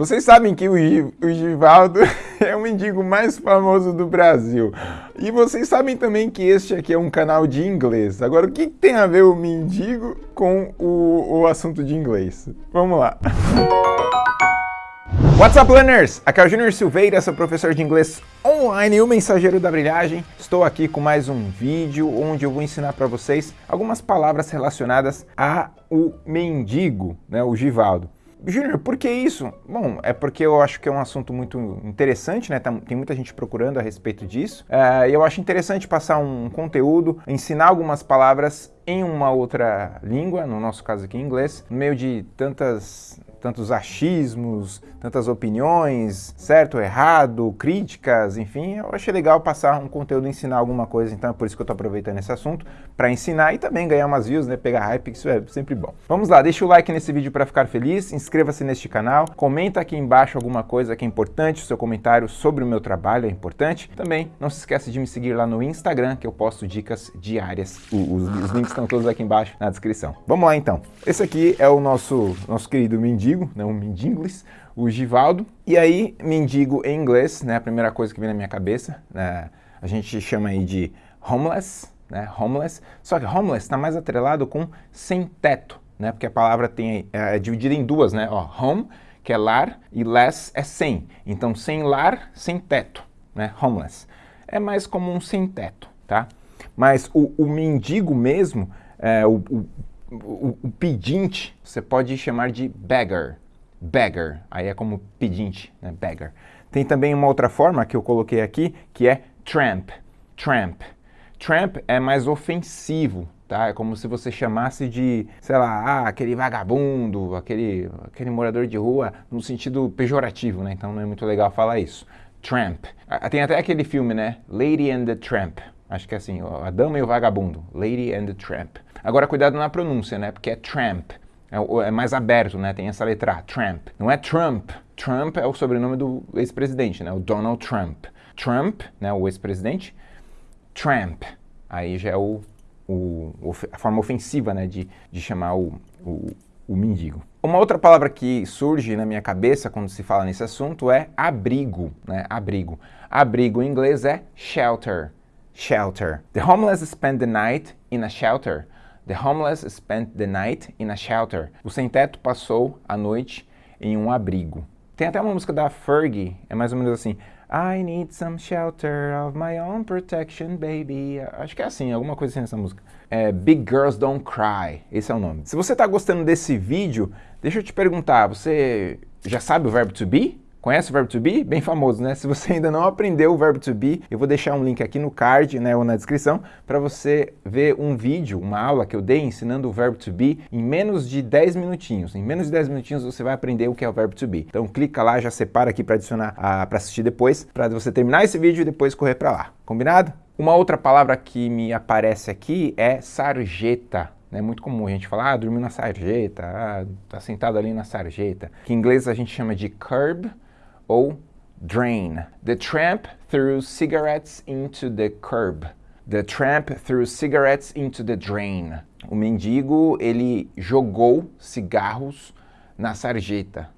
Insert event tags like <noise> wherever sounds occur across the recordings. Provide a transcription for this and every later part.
Vocês sabem que o, o Givaldo <laughs> é o mendigo mais famoso do Brasil. E vocês sabem também que este aqui é um canal de inglês. Agora, o que tem a ver o mendigo com o, o assunto de inglês? Vamos lá. What's up, learners? Aqui é o Júnior Silveira, sou professor de inglês online e o mensageiro da brilhagem. Estou aqui com mais um vídeo onde eu vou ensinar para vocês algumas palavras relacionadas a o mendigo, né, o Givaldo. Júnior, por que isso? Bom, é porque eu acho que é um assunto muito interessante, né? Tem muita gente procurando a respeito disso. Uh, eu acho interessante passar um conteúdo, ensinar algumas palavras em uma outra língua, no nosso caso aqui em inglês, no meio de tantas tantos achismos, tantas opiniões, certo, errado, críticas, enfim, eu achei legal passar um conteúdo, ensinar alguma coisa, então é por isso que eu estou aproveitando esse assunto, para ensinar e também ganhar umas views, né, pegar hype, isso é sempre bom. Vamos lá, deixa o like nesse vídeo para ficar feliz, inscreva-se neste canal, comenta aqui embaixo alguma coisa que é importante, o seu comentário sobre o meu trabalho é importante. Também não se esqueça de me seguir lá no Instagram, que eu posto dicas diárias, os, os links estão todos aqui embaixo na descrição. Vamos lá então, esse aqui é o nosso, nosso querido Mindy mendigo, né, um mendingles, o Givaldo. E aí, mendigo em inglês, né, a primeira coisa que vem na minha cabeça, né, a gente chama aí de homeless, né, homeless. Só que homeless está mais atrelado com sem teto, né, porque a palavra tem, é, é dividida em duas, né, ó, home, que é lar, e less é sem. Então, sem lar, sem teto, né, homeless. É mais como um sem teto, tá? Mas o, o mendigo mesmo, é, o, o o, o, pedinte você pode chamar de beggar. Beggar, aí é como pedinte, né? beggar. Tem também uma outra forma que eu coloquei aqui, que é tramp. Tramp. Tramp é mais ofensivo, tá? É como se você chamasse de, sei lá, ah, aquele vagabundo, aquele, aquele morador de rua, no sentido pejorativo, né? Então não é muito legal falar isso. Tramp. Tem até aquele filme, né? Lady and the Tramp. Acho que é assim, a dama e o vagabundo. Lady and the Tramp. Agora, cuidado na pronúncia, né? Porque é tramp. É, é mais aberto, né? Tem essa letra tramp. Não é Trump. Trump é o sobrenome do ex-presidente, né? O Donald Trump. Trump, né? O ex-presidente. Tramp. Aí já é o, o, a forma ofensiva, né? De, de chamar o, o, o mendigo. Uma outra palavra que surge na minha cabeça quando se fala nesse assunto é abrigo, né? Abrigo. Abrigo em inglês é shelter. Shelter. The homeless the night in a shelter. The homeless spent the night in a shelter. O sem-teto passou a noite em um abrigo. Tem até uma música da Fergie, é mais ou menos assim. I need some shelter of my own protection, baby. Acho que é assim, alguma coisa assim nessa música. É Big Girls Don't Cry, esse é o nome. Se você está gostando desse vídeo, deixa eu te perguntar, você já sabe o verbo to be? Conhece o verbo to be? Bem famoso, né? Se você ainda não aprendeu o verbo to be, eu vou deixar um link aqui no card, né, ou na descrição, para você ver um vídeo, uma aula que eu dei ensinando o verbo to be em menos de 10 minutinhos. Em menos de 10 minutinhos você vai aprender o que é o verbo to be. Então clica lá, já separa aqui para adicionar, para assistir depois, para você terminar esse vídeo e depois correr para lá. Combinado? Uma outra palavra que me aparece aqui é sarjeta. É muito comum a gente falar, ah, dormiu na sarjeta, ah, tá sentado ali na sarjeta. Que em inglês a gente chama de curb, ou drain. The tramp threw cigarettes into the curb. The tramp threw cigarettes into the drain. O mendigo, ele jogou cigarros na sarjeta,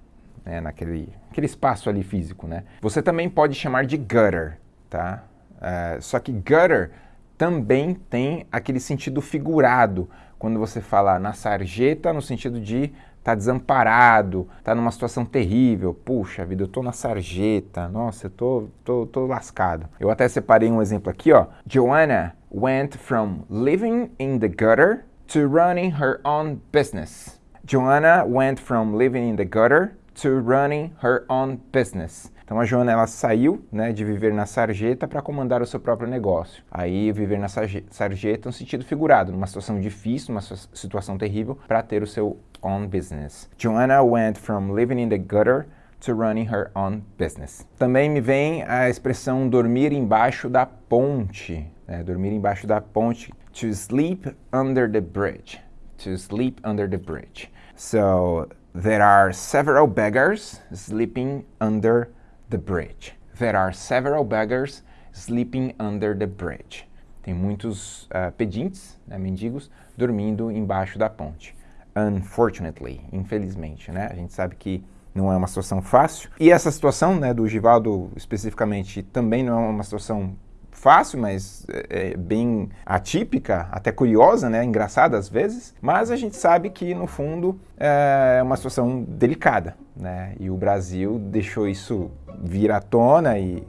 né, naquele aquele espaço ali físico, né? Você também pode chamar de gutter, tá? Uh, só que gutter também tem aquele sentido figurado, quando você fala na sarjeta, no sentido de tá desamparado, tá numa situação terrível, puxa vida, eu tô na sarjeta, nossa, eu tô, tô, tô lascado. Eu até separei um exemplo aqui, ó. Joanna went from living in the gutter to running her own business. Joanna went from living in the gutter to running her own business. Então a Joana ela saiu né, de viver na sarjeta para comandar o seu próprio negócio. Aí viver na sarjeta no sentido figurado, numa situação difícil, numa situação terrível, para ter o seu own business. Joanna went from living in the gutter to running her own business. Também me vem a expressão dormir embaixo da ponte. Né? Dormir embaixo da ponte. To sleep under the bridge. To sleep under the bridge. So there are several beggars sleeping under the bridge. There are several beggars sleeping under the bridge. Tem muitos uh, pedintes, né, mendigos, dormindo embaixo da ponte. Unfortunately, infelizmente, né? A gente sabe que não é uma situação fácil. E essa situação né, do Givaldo especificamente também não é uma situação fácil, mas é, é bem atípica, até curiosa, né, engraçada às vezes, mas a gente sabe que no fundo é uma situação delicada, né, e o Brasil deixou isso vir à tona e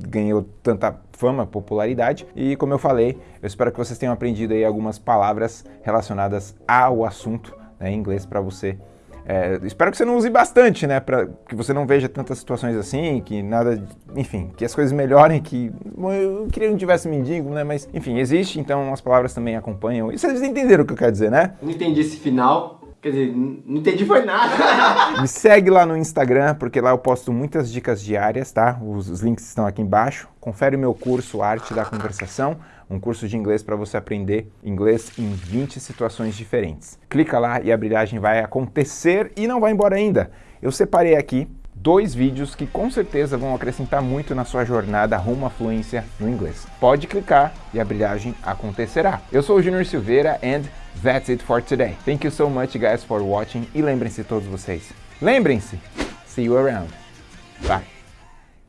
ganhou tanta fama, popularidade. E como eu falei, eu espero que vocês tenham aprendido aí algumas palavras relacionadas ao assunto né, em inglês para você é, espero que você não use bastante, né? Para que você não veja tantas situações assim, que nada, enfim, que as coisas melhorem, que eu queria que não tivesse mendigo, né? Mas enfim, existe, então as palavras também acompanham. E vocês entenderam o que eu quero dizer, né? Não entendi esse final. Quer dizer, não entendi foi nada. <laughs> Me segue lá no Instagram, porque lá eu posto muitas dicas diárias, tá? Os, os links estão aqui embaixo. Confere o meu curso Arte da Conversação um curso de inglês para você aprender inglês em 20 situações diferentes. Clica lá e a brilhagem vai acontecer e não vai embora ainda. Eu separei aqui dois vídeos que com certeza vão acrescentar muito na sua jornada rumo à fluência no inglês. Pode clicar e a brilhagem acontecerá. Eu sou o Junior Silveira and that's it for today. Thank you so much guys for watching e lembrem-se todos vocês. Lembrem-se, see you around. Bye.